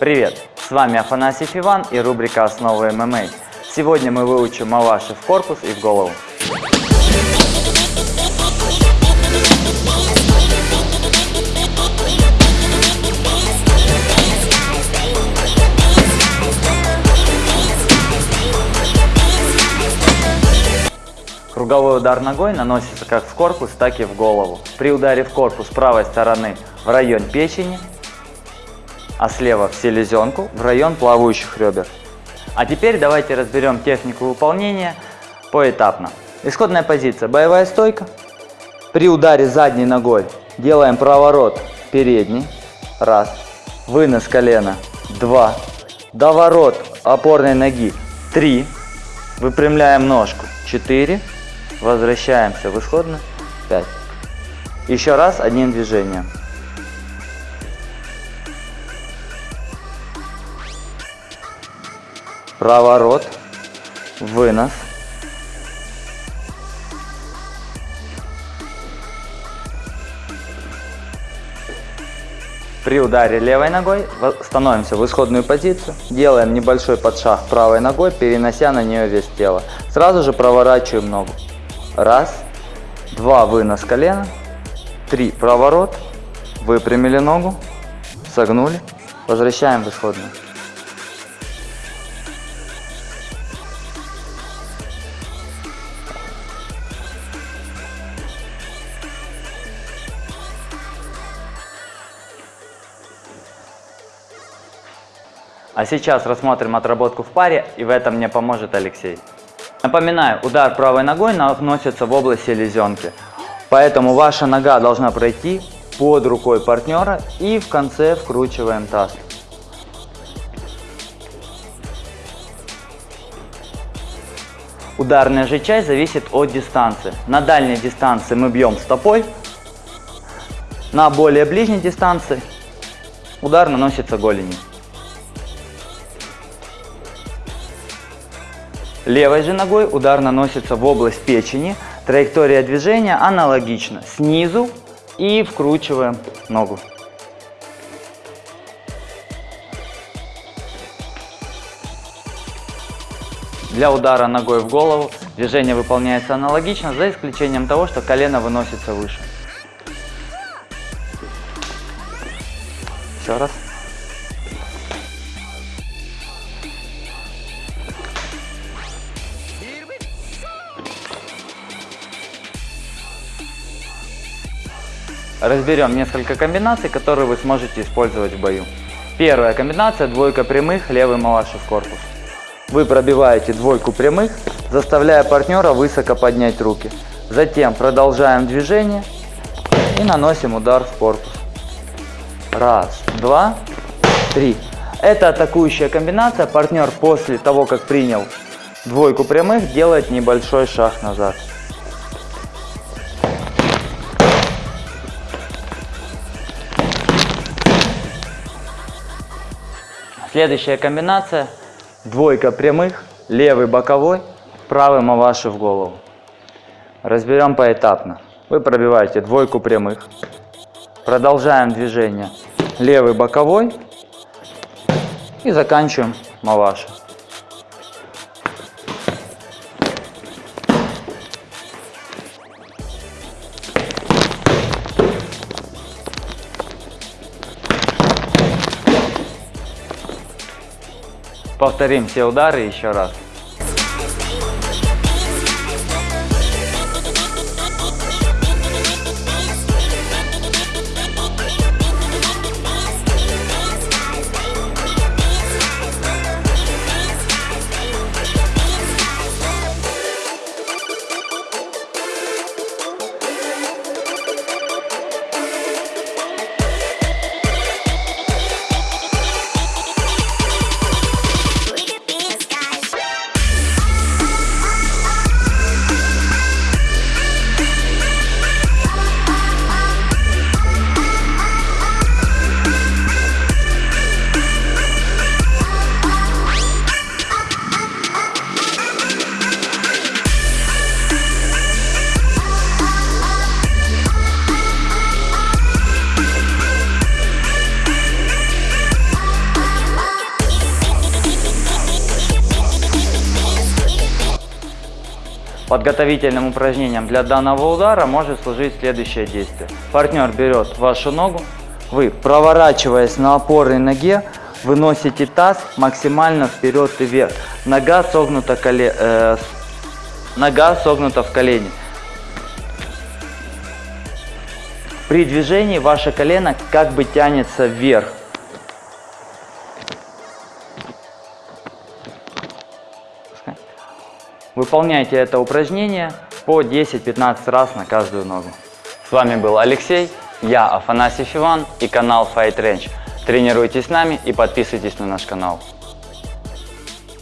Привет! С вами Афанасьев Иван и рубрика «Основы ММА». Сегодня мы выучим маваши в корпус и в голову. Круговой удар ногой наносится как в корпус, так и в голову. При ударе в корпус правой стороны в район печени, а слева в селезенку, в район плавающих ребер. А теперь давайте разберем технику выполнения поэтапно. Исходная позиция – боевая стойка. При ударе задней ногой делаем проворот передний, раз, вынос колена, два, доворот опорной ноги, три, выпрямляем ножку, четыре, возвращаемся в исходную, пять. Еще раз одним движением. Проворот, вынос. При ударе левой ногой становимся в исходную позицию, делаем небольшой подшаг правой ногой, перенося на нее вес тела. Сразу же проворачиваем ногу. Раз, два, вынос колена, три, проворот, выпрямили ногу, согнули, возвращаем в исходную. А сейчас рассмотрим отработку в паре, и в этом мне поможет Алексей. Напоминаю, удар правой ногой наносится в область селезенки, поэтому ваша нога должна пройти под рукой партнера и в конце вкручиваем таз. Ударная же часть зависит от дистанции. На дальней дистанции мы бьем стопой, на более ближней дистанции удар наносится голенью. Левой же ногой удар наносится в область печени. Траектория движения аналогична. Снизу и вкручиваем ногу. Для удара ногой в голову движение выполняется аналогично, за исключением того, что колено выносится выше. Еще раз. Разберем несколько комбинаций, которые вы сможете использовать в бою. Первая комбинация – двойка прямых, левый малаши в корпус. Вы пробиваете двойку прямых, заставляя партнера высоко поднять руки. Затем продолжаем движение и наносим удар в корпус. Раз, два, три. Это атакующая комбинация. Партнер после того, как принял двойку прямых, делает небольшой шаг назад. Следующая комбинация. Двойка прямых, левый боковой, правый маваши в голову. Разберем поэтапно. Вы пробиваете двойку прямых. Продолжаем движение. Левый боковой. И заканчиваем маваши. Повторим все удары еще раз. Подготовительным упражнением для данного удара может служить следующее действие. Партнер берет вашу ногу, вы, проворачиваясь на опорной ноге, выносите таз максимально вперед и вверх. Нога согнута, коле... э, нога согнута в колени. При движении ваше колено как бы тянется вверх. Выполняйте это упражнение по 10-15 раз на каждую ногу. С вами был Алексей, я Афанасьев Иван и канал Fight Range. Тренируйтесь с нами и подписывайтесь на наш канал.